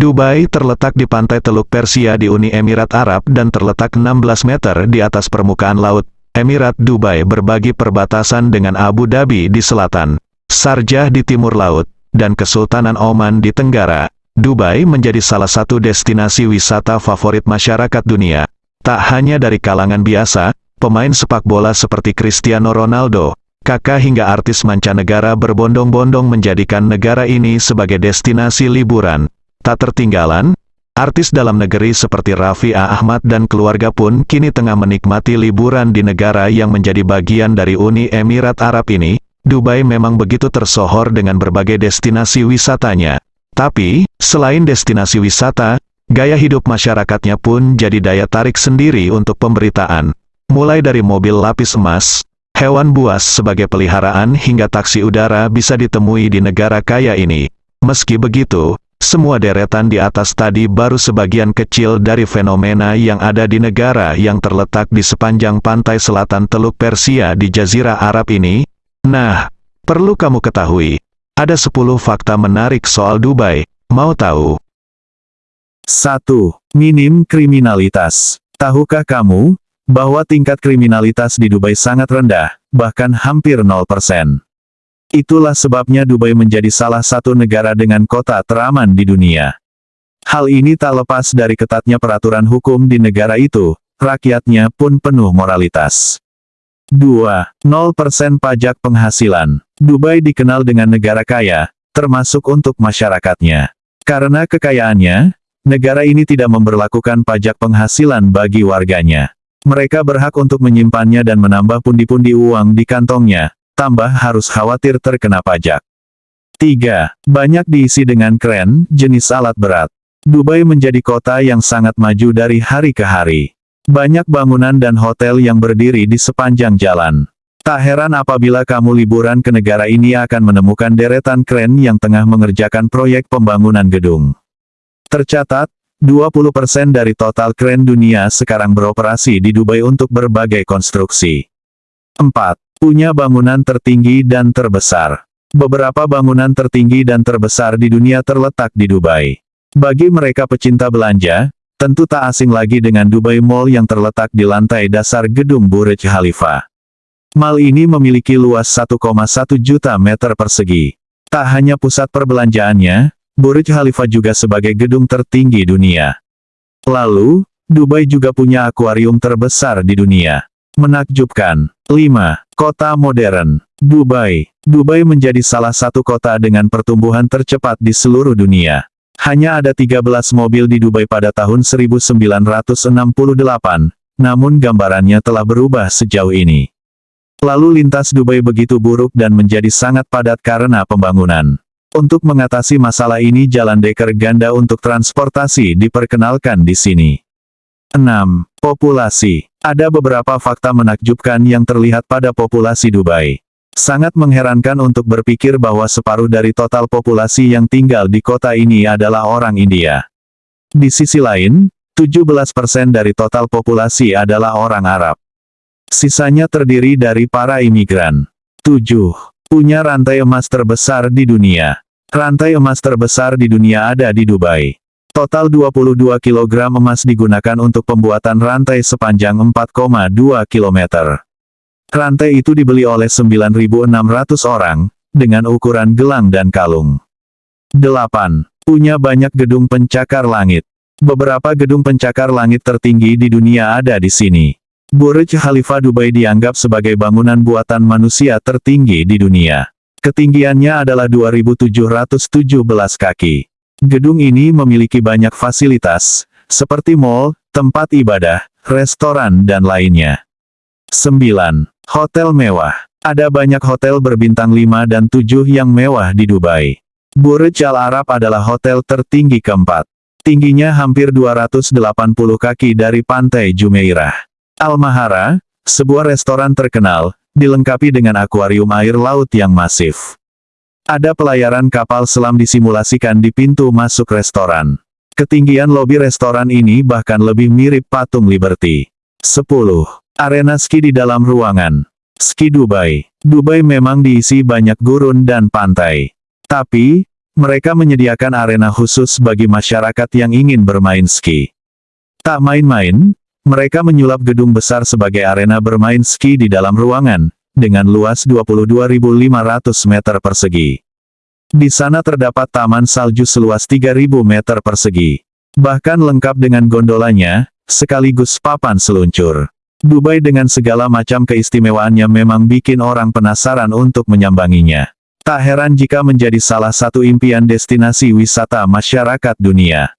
Dubai terletak di pantai Teluk Persia di Uni Emirat Arab dan terletak 16 meter di atas permukaan laut. Emirat Dubai berbagi perbatasan dengan Abu Dhabi di selatan, Sarjah di timur laut, dan Kesultanan Oman di tenggara. Dubai menjadi salah satu destinasi wisata favorit masyarakat dunia. Tak hanya dari kalangan biasa, pemain sepak bola seperti Cristiano Ronaldo, kakak hingga artis mancanegara berbondong-bondong menjadikan negara ini sebagai destinasi liburan. Tak tertinggalan, artis dalam negeri seperti Raffi Ahmad dan keluarga pun kini tengah menikmati liburan di negara yang menjadi bagian dari Uni Emirat Arab ini. Dubai memang begitu tersohor dengan berbagai destinasi wisatanya. Tapi, selain destinasi wisata, gaya hidup masyarakatnya pun jadi daya tarik sendiri untuk pemberitaan. Mulai dari mobil lapis emas, hewan buas sebagai peliharaan hingga taksi udara bisa ditemui di negara kaya ini. Meski begitu, semua deretan di atas tadi baru sebagian kecil dari fenomena yang ada di negara yang terletak di sepanjang pantai selatan Teluk Persia di Jazirah Arab ini. Nah, perlu kamu ketahui, ada 10 fakta menarik soal Dubai. Mau tahu? 1. Minim kriminalitas. Tahukah kamu, bahwa tingkat kriminalitas di Dubai sangat rendah, bahkan hampir 0%. Itulah sebabnya Dubai menjadi salah satu negara dengan kota teraman di dunia. Hal ini tak lepas dari ketatnya peraturan hukum di negara itu, rakyatnya pun penuh moralitas. 2. 0% pajak penghasilan. Dubai dikenal dengan negara kaya, termasuk untuk masyarakatnya. Karena kekayaannya, negara ini tidak memberlakukan pajak penghasilan bagi warganya. Mereka berhak untuk menyimpannya dan menambah pundi-pundi uang di kantongnya, tambah harus khawatir terkena pajak. 3. Banyak diisi dengan keren, jenis alat berat. Dubai menjadi kota yang sangat maju dari hari ke hari. Banyak bangunan dan hotel yang berdiri di sepanjang jalan. Tak heran apabila kamu liburan ke negara ini akan menemukan deretan keren yang tengah mengerjakan proyek pembangunan gedung. Tercatat, 20% dari total keren dunia sekarang beroperasi di Dubai untuk berbagai konstruksi. 4. Punya bangunan tertinggi dan terbesar. Beberapa bangunan tertinggi dan terbesar di dunia terletak di Dubai. Bagi mereka pecinta belanja, tentu tak asing lagi dengan Dubai Mall yang terletak di lantai dasar gedung Burj Khalifa. Mall ini memiliki luas 1,1 juta meter persegi. Tak hanya pusat perbelanjaannya, Burj Khalifa juga sebagai gedung tertinggi dunia. Lalu, Dubai juga punya akuarium terbesar di dunia. Menakjubkan. 5. Kota modern. Dubai. Dubai menjadi salah satu kota dengan pertumbuhan tercepat di seluruh dunia. Hanya ada 13 mobil di Dubai pada tahun 1968, namun gambarannya telah berubah sejauh ini. Lalu lintas Dubai begitu buruk dan menjadi sangat padat karena pembangunan. Untuk mengatasi masalah ini jalan deker ganda untuk transportasi diperkenalkan di sini. 6. Populasi ada beberapa fakta menakjubkan yang terlihat pada populasi Dubai. Sangat mengherankan untuk berpikir bahwa separuh dari total populasi yang tinggal di kota ini adalah orang India. Di sisi lain, 17% dari total populasi adalah orang Arab. Sisanya terdiri dari para imigran. 7. Punya rantai emas terbesar di dunia. Rantai emas terbesar di dunia ada di Dubai. Total 22 kg emas digunakan untuk pembuatan rantai sepanjang 4,2 km. Rantai itu dibeli oleh 9.600 orang, dengan ukuran gelang dan kalung. 8. Punya banyak gedung pencakar langit. Beberapa gedung pencakar langit tertinggi di dunia ada di sini. Burj Khalifa Dubai dianggap sebagai bangunan buatan manusia tertinggi di dunia. Ketinggiannya adalah 2.717 kaki. Gedung ini memiliki banyak fasilitas, seperti mall, tempat ibadah, restoran dan lainnya. 9. Hotel mewah. Ada banyak hotel berbintang 5 dan 7 yang mewah di Dubai. Burj Al Arab adalah hotel tertinggi keempat. Tingginya hampir 280 kaki dari pantai Jumeirah. Al Mahara, sebuah restoran terkenal, dilengkapi dengan akuarium air laut yang masif. Ada pelayaran kapal selam disimulasikan di pintu masuk restoran. Ketinggian lobi restoran ini bahkan lebih mirip patung Liberty. 10. Arena ski di dalam ruangan. Ski Dubai. Dubai memang diisi banyak gurun dan pantai. Tapi, Mereka menyediakan arena khusus bagi masyarakat yang ingin bermain ski. Tak main-main, mereka menyulap gedung besar sebagai arena bermain ski di dalam ruangan, dengan luas 22.500 meter persegi. Di sana terdapat taman salju seluas 3.000 meter persegi. Bahkan lengkap dengan gondolanya, sekaligus papan seluncur. Dubai dengan segala macam keistimewaannya memang bikin orang penasaran untuk menyambanginya. Tak heran jika menjadi salah satu impian destinasi wisata masyarakat dunia.